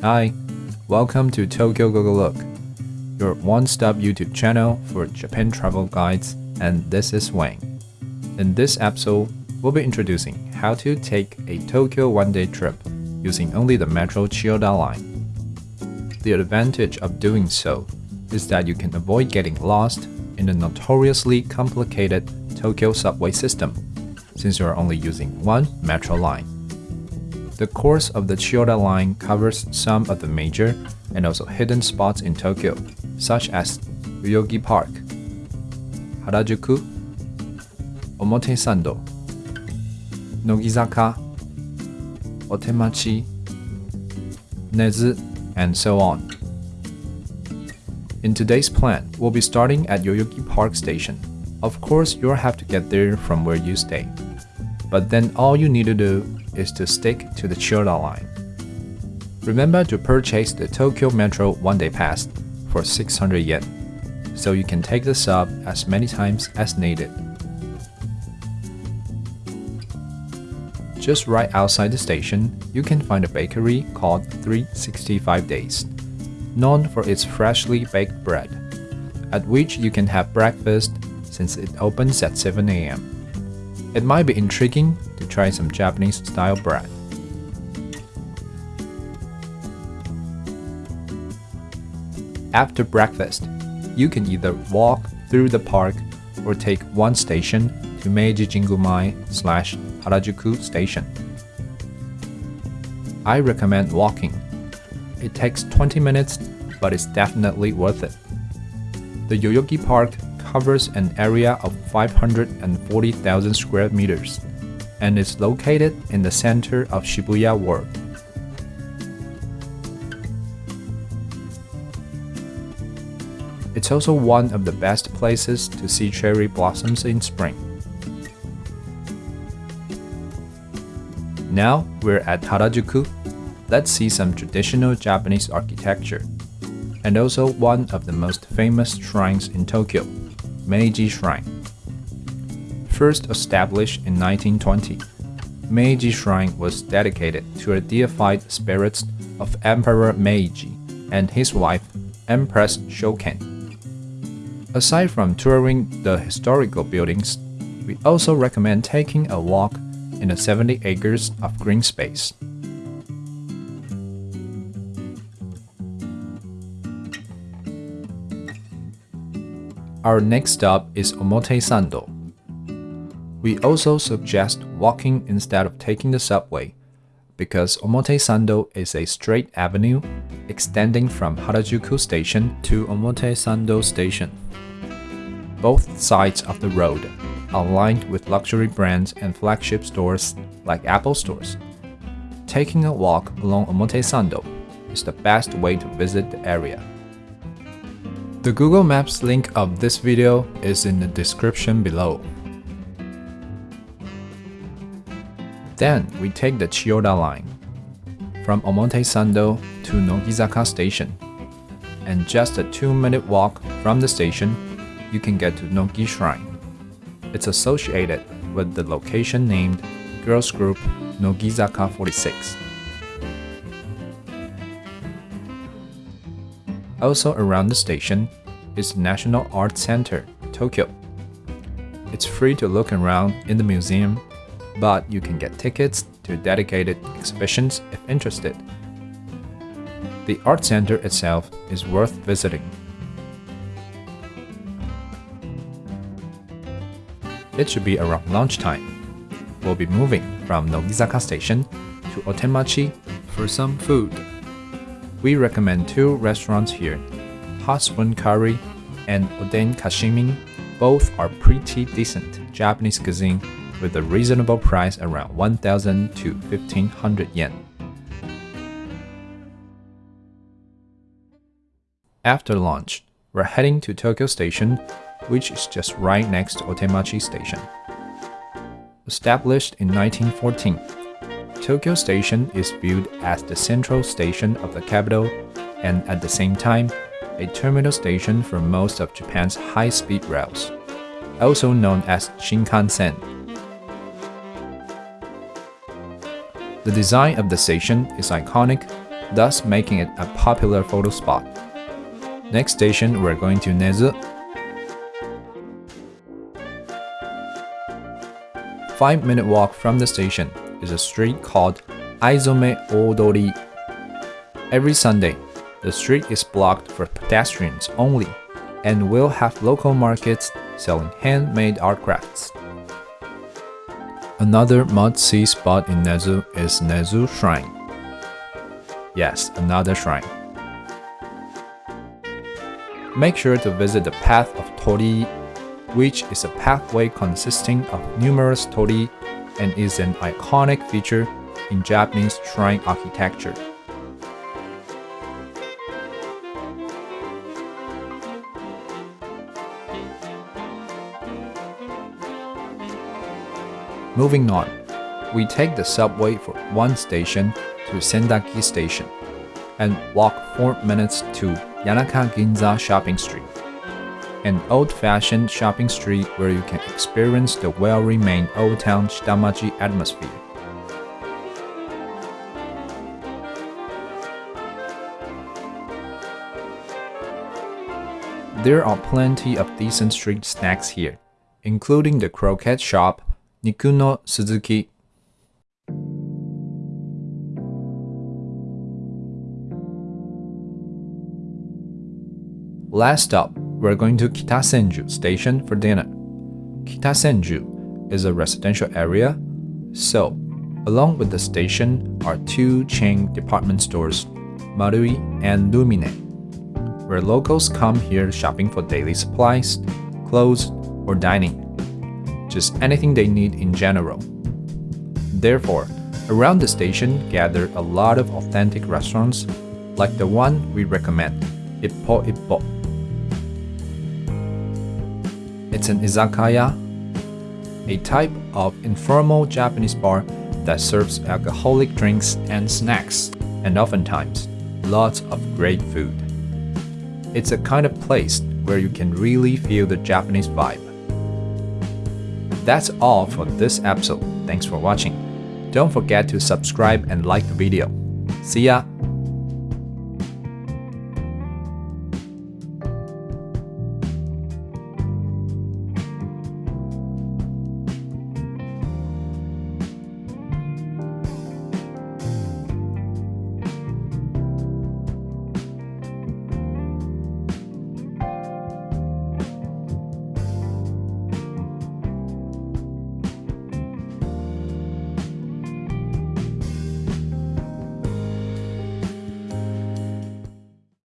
Hi, welcome to Tokyo Go Go Look, your one-stop YouTube channel for Japan travel guides, and this is Wang. In this episode, we'll be introducing how to take a Tokyo one-day trip using only the Metro Chiyoda line. The advantage of doing so is that you can avoid getting lost in the notoriously complicated Tokyo subway system, since you are only using one metro line. The course of the Chiyoda line covers some of the major and also hidden spots in Tokyo, such as Yoyogi Park, Harajuku, Omotesando, Nogizaka, Otemachi, Nezu, and so on. In today's plan, we'll be starting at Yoyogi Park Station. Of course, you'll have to get there from where you stay. But then all you need to do is to stick to the Chiyoda line. Remember to purchase the Tokyo Metro one-day pass for 600 yen, so you can take the sub as many times as needed. Just right outside the station, you can find a bakery called 365 Days, known for its freshly baked bread, at which you can have breakfast since it opens at 7 a.m. It might be intriguing to try some Japanese style bread. After breakfast, you can either walk through the park or take one station to Meiji Jingumai slash Harajuku Station. I recommend walking. It takes 20 minutes, but it's definitely worth it. The Yoyogi Park covers an area of 540,000 square meters and is located in the center of Shibuya Ward. It's also one of the best places to see cherry blossoms in spring. Now we're at Harajuku. Let's see some traditional Japanese architecture, and also one of the most famous shrines in Tokyo, Meiji Shrine. First established in 1920, Meiji Shrine was dedicated to the deified spirits of Emperor Meiji and his wife, Empress Shoken. Aside from touring the historical buildings, we also recommend taking a walk in the 70 acres of green space. Our next stop is Omotesando. We also suggest walking instead of taking the subway, because Omotesando is a straight avenue extending from Harajuku Station to Omotesando Station. Both sides of the road are lined with luxury brands and flagship stores like Apple stores. Taking a walk along Omotesando is the best way to visit the area. The Google Maps link of this video is in the description below. Then we take the Chiyoda line from Omotesando to Nogizaka Station. And just a 2-minute walk from the station, you can get to Nogi Shrine. It's associated with the location named Girls Group Nogizaka 46. Also around the station is the National Art Center, Tokyo. It's free to look around in the museum but you can get tickets to dedicated exhibitions if interested. The art center itself is worth visiting. It should be around lunchtime. We'll be moving from Nogizaka Station to Otemachi for some food. We recommend two restaurants here, Hot Spoon Curry and Oden Kashimin. Both are pretty decent Japanese cuisine with a reasonable price around 1000 to 1500 yen. After lunch, we're heading to Tokyo Station, which is just right next to Otemachi Station. Established in 1914, Tokyo Station is viewed as the central station of the capital and at the same time, a terminal station for most of Japan's high-speed rails, also known as Shinkansen. The design of the station is iconic thus making it a popular photo spot. Next station, we're going to Nezu. Five minute walk from the station is a street called Aizome Odori. Every Sunday, the street is blocked for pedestrians only and will have local markets selling handmade art crafts. Another must-see spot in Nezu is Nezu Shrine. Yes, another shrine. Make sure to visit the Path of Torii, which is a pathway consisting of numerous torii and is an iconic feature in Japanese shrine architecture. Moving on, we take the subway for one station to Sendagi Station and walk 4 minutes to Yanaka Ginza Shopping Street, an old-fashioned shopping street where you can experience the well-remained Old Town Shitamachi atmosphere. There are plenty of decent street snacks here, including the croquette shop Nikuno Suzuki. Last stop, we're going to Kitasenju Station for dinner. Kitasenju is a residential area, so along with the station are two chain department stores, Marui and Lumine, where locals come here shopping for daily supplies, clothes, or dining just anything they need in general. Therefore, around the station gather a lot of authentic restaurants like the one we recommend, Ippo Ippo. It's an izakaya, a type of informal Japanese bar that serves alcoholic drinks and snacks, and oftentimes lots of great food. It's a kind of place where you can really feel the Japanese vibe. That's all for this episode. Thanks for watching. Don't forget to subscribe and like the video. See ya!